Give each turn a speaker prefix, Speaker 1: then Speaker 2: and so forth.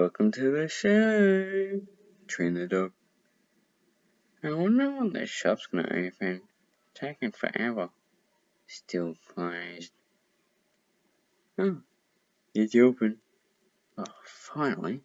Speaker 1: Welcome to the show. Train the dog. I wonder when the shop's gonna open. Taking forever. Still closed. Oh, it's open. Oh, finally.